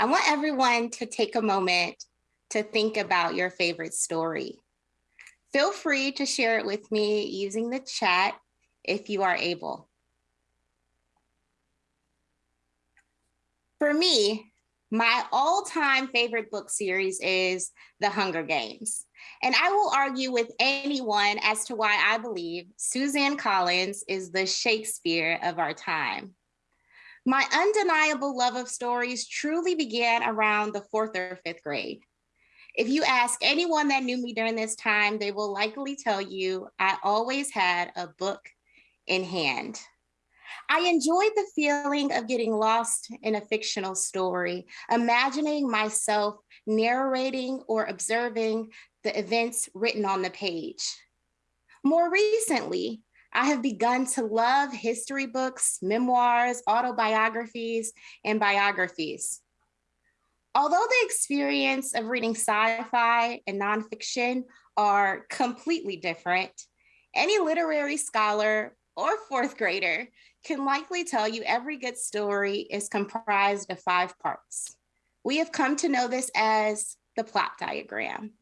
I want everyone to take a moment to think about your favorite story. Feel free to share it with me using the chat if you are able. For me, my all-time favorite book series is The Hunger Games. And I will argue with anyone as to why I believe Suzanne Collins is the Shakespeare of our time. My undeniable love of stories truly began around the fourth or fifth grade. If you ask anyone that knew me during this time, they will likely tell you I always had a book in hand. I enjoyed the feeling of getting lost in a fictional story, imagining myself narrating or observing the events written on the page. More recently, I have begun to love history books, memoirs, autobiographies, and biographies. Although the experience of reading sci-fi and nonfiction are completely different, any literary scholar or fourth grader can likely tell you every good story is comprised of five parts. We have come to know this as the plot diagram.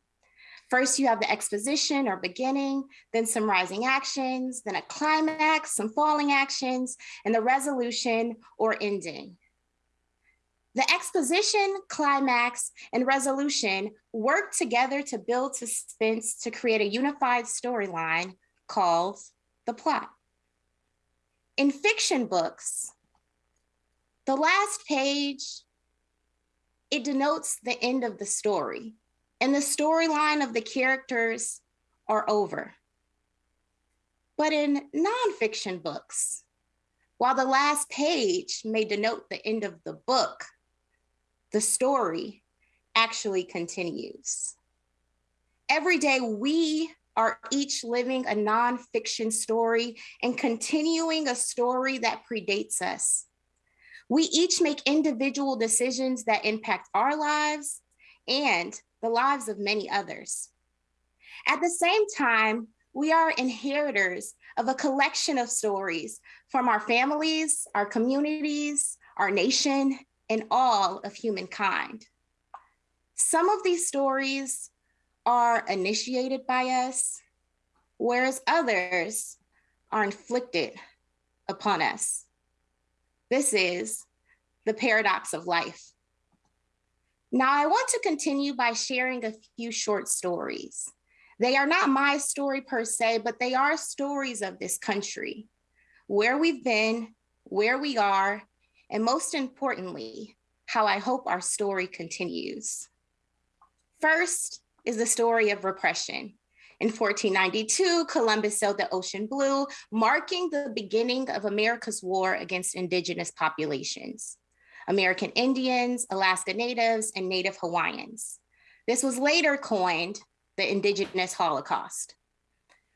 First, you have the exposition or beginning, then some rising actions, then a climax, some falling actions, and the resolution or ending. The exposition, climax, and resolution work together to build suspense to create a unified storyline called the plot. In fiction books, the last page, it denotes the end of the story and the storyline of the characters are over. But in nonfiction books, while the last page may denote the end of the book, the story actually continues. Every day we are each living a nonfiction story and continuing a story that predates us. We each make individual decisions that impact our lives and the lives of many others. At the same time, we are inheritors of a collection of stories from our families, our communities, our nation, and all of humankind. Some of these stories are initiated by us, whereas others are inflicted upon us. This is the paradox of life. Now, I want to continue by sharing a few short stories. They are not my story per se, but they are stories of this country, where we've been, where we are, and most importantly, how I hope our story continues. First is the story of repression. In 1492, Columbus sailed the ocean blue, marking the beginning of America's war against indigenous populations. American Indians, Alaska Natives, and Native Hawaiians. This was later coined the Indigenous Holocaust.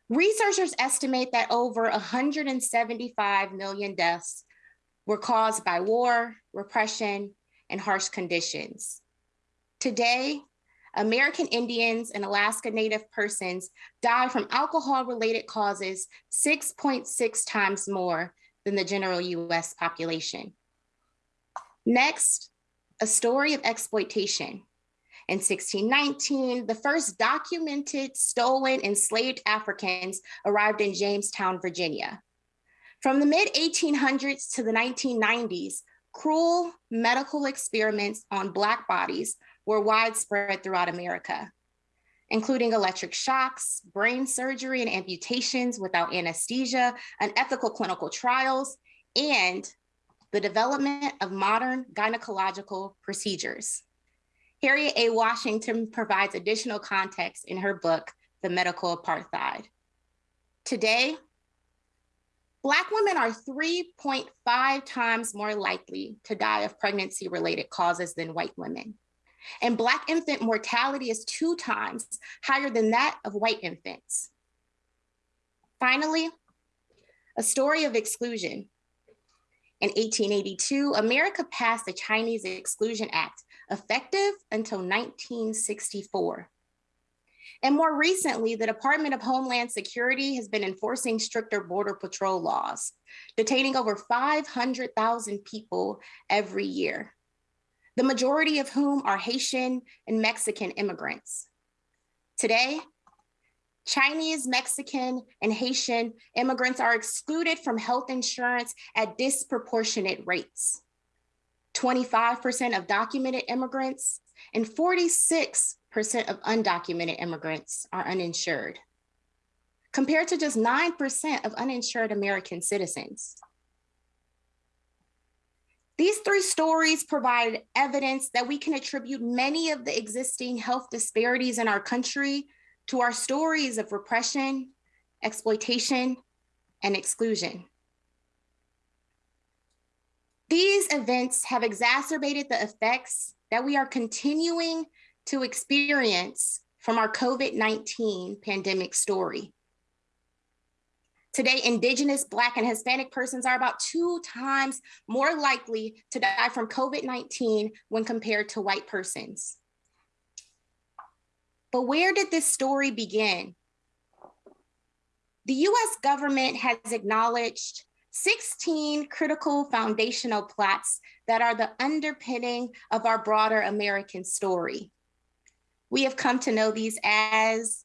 Researchers estimate that over 175 million deaths were caused by war, repression, and harsh conditions. Today, American Indians and Alaska Native persons die from alcohol-related causes 6.6 times more than the general US population. Next, a story of exploitation. In 1619, the first documented stolen enslaved Africans arrived in Jamestown, Virginia. From the mid 1800s to the 1990s, cruel medical experiments on Black bodies were widespread throughout America, including electric shocks, brain surgery and amputations without anesthesia, unethical clinical trials, and the development of modern gynecological procedures. Harriet A. Washington provides additional context in her book, The Medical Apartheid. Today, Black women are 3.5 times more likely to die of pregnancy related causes than white women. And Black infant mortality is two times higher than that of white infants. Finally, a story of exclusion in 1882, America passed the Chinese Exclusion Act, effective until 1964. And more recently, the Department of Homeland Security has been enforcing stricter border patrol laws, detaining over 500,000 people every year. the majority of whom are Haitian and Mexican immigrants. Today, Chinese, Mexican, and Haitian immigrants are excluded from health insurance at disproportionate rates. 25% of documented immigrants and 46% of undocumented immigrants are uninsured, compared to just 9% of uninsured American citizens. These three stories provide evidence that we can attribute many of the existing health disparities in our country to our stories of repression, exploitation, and exclusion. These events have exacerbated the effects that we are continuing to experience from our COVID-19 pandemic story. Today, Indigenous, Black, and Hispanic persons are about two times more likely to die from COVID-19 when compared to white persons. But where did this story begin? The US government has acknowledged 16 critical foundational plots that are the underpinning of our broader American story. We have come to know these as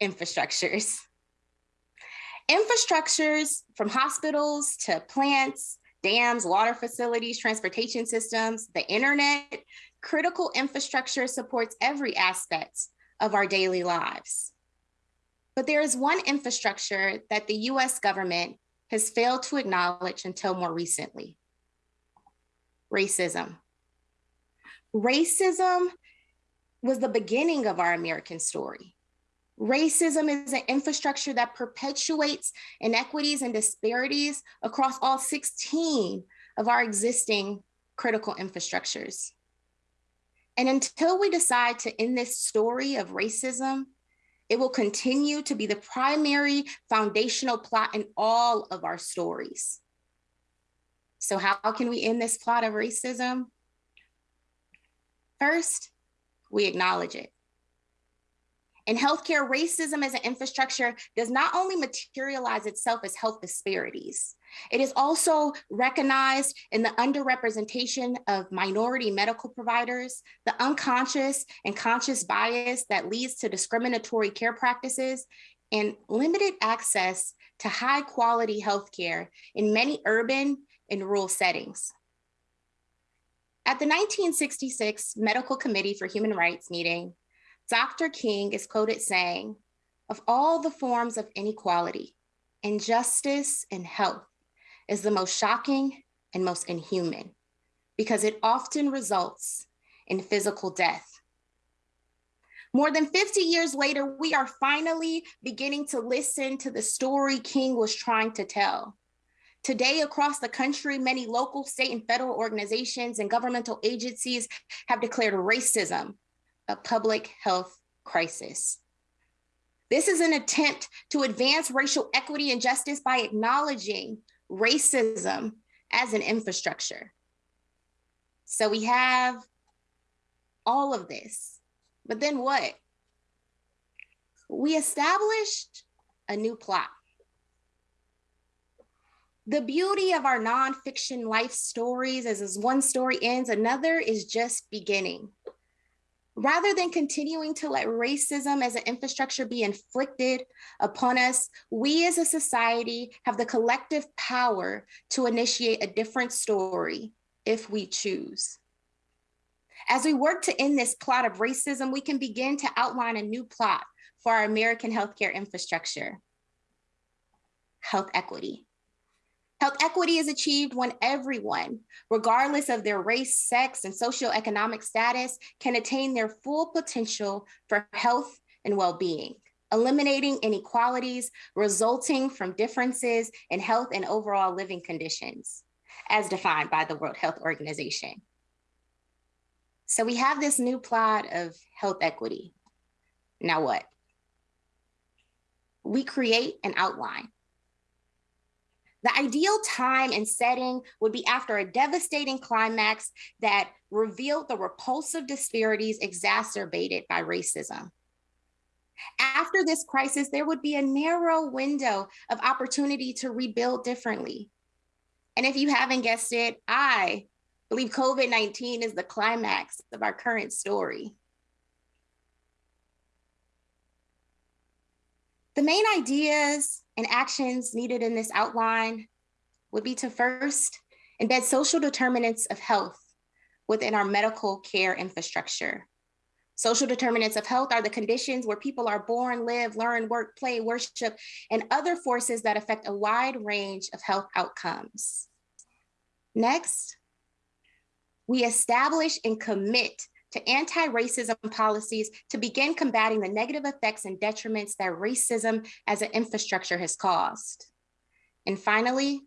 infrastructures. Infrastructures from hospitals to plants, dams, water facilities, transportation systems, the internet, critical infrastructure supports every aspect of our daily lives. But there is one infrastructure that the US government has failed to acknowledge until more recently racism. Racism was the beginning of our American story. Racism is an infrastructure that perpetuates inequities and disparities across all 16 of our existing critical infrastructures. And until we decide to end this story of racism, it will continue to be the primary foundational plot in all of our stories. So how can we end this plot of racism? First, we acknowledge it. In healthcare, racism as an infrastructure does not only materialize itself as health disparities, it is also recognized in the underrepresentation of minority medical providers, the unconscious and conscious bias that leads to discriminatory care practices, and limited access to high quality healthcare in many urban and rural settings. At the 1966 Medical Committee for Human Rights meeting, Dr. King is quoted saying, of all the forms of inequality, injustice in health is the most shocking and most inhuman because it often results in physical death. More than 50 years later, we are finally beginning to listen to the story King was trying to tell. Today, across the country, many local, state, and federal organizations and governmental agencies have declared racism a public health crisis. This is an attempt to advance racial equity and justice by acknowledging racism as an infrastructure. So we have all of this, but then what? We established a new plot. The beauty of our nonfiction life stories is as one story ends, another is just beginning. Rather than continuing to let racism as an infrastructure be inflicted upon us, we as a society have the collective power to initiate a different story if we choose. As we work to end this plot of racism, we can begin to outline a new plot for our American healthcare infrastructure. Health equity. Health equity is achieved when everyone, regardless of their race, sex, and socioeconomic status, can attain their full potential for health and well-being, eliminating inequalities resulting from differences in health and overall living conditions, as defined by the World Health Organization. So we have this new plot of health equity. Now what? We create an outline the ideal time and setting would be after a devastating climax that revealed the repulsive disparities exacerbated by racism. After this crisis, there would be a narrow window of opportunity to rebuild differently. And if you haven't guessed it, I believe COVID 19 is the climax of our current story. The main ideas and actions needed in this outline would be to first embed social determinants of health within our medical care infrastructure. Social determinants of health are the conditions where people are born, live, learn, work, play, worship, and other forces that affect a wide range of health outcomes. Next, we establish and commit to anti-racism policies to begin combating the negative effects and detriments that racism as an infrastructure has caused. And finally,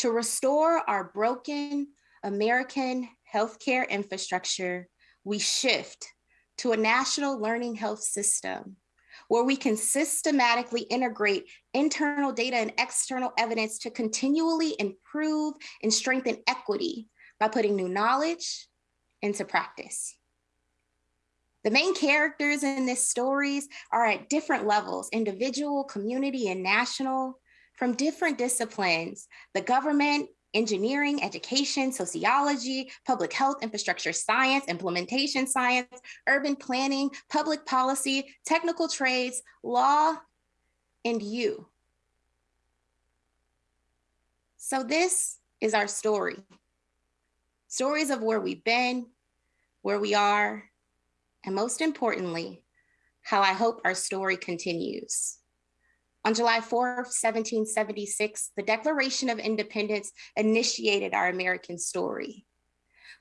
to restore our broken American healthcare infrastructure, we shift to a national learning health system where we can systematically integrate internal data and external evidence to continually improve and strengthen equity by putting new knowledge into practice. The main characters in this stories are at different levels, individual, community, and national, from different disciplines, the government, engineering, education, sociology, public health, infrastructure science, implementation science, urban planning, public policy, technical trades, law, and you. So this is our story. Stories of where we've been, where we are, and most importantly, how I hope our story continues. On July 4, 1776, the Declaration of Independence initiated our American story.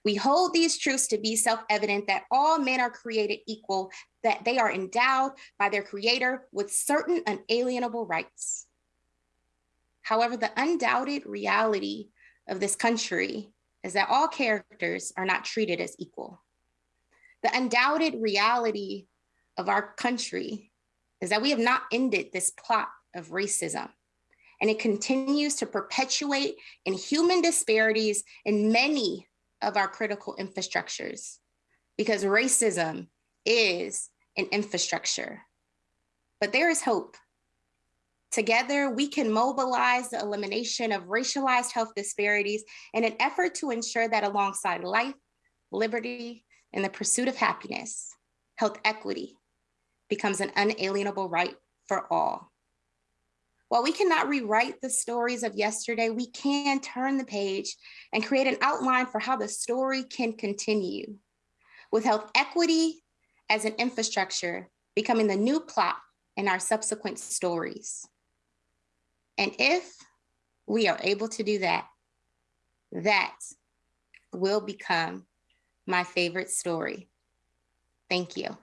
We hold these truths to be self-evident that all men are created equal, that they are endowed by their creator with certain unalienable rights. However, the undoubted reality of this country is that all characters are not treated as equal. The undoubted reality of our country is that we have not ended this plot of racism. And it continues to perpetuate inhuman disparities in many of our critical infrastructures because racism is an infrastructure. But there is hope. Together, we can mobilize the elimination of racialized health disparities in an effort to ensure that alongside life, liberty, and the pursuit of happiness, health equity becomes an unalienable right for all. While we cannot rewrite the stories of yesterday, we can turn the page and create an outline for how the story can continue. With health equity as an infrastructure becoming the new plot in our subsequent stories. And if we are able to do that, that will become my favorite story. Thank you.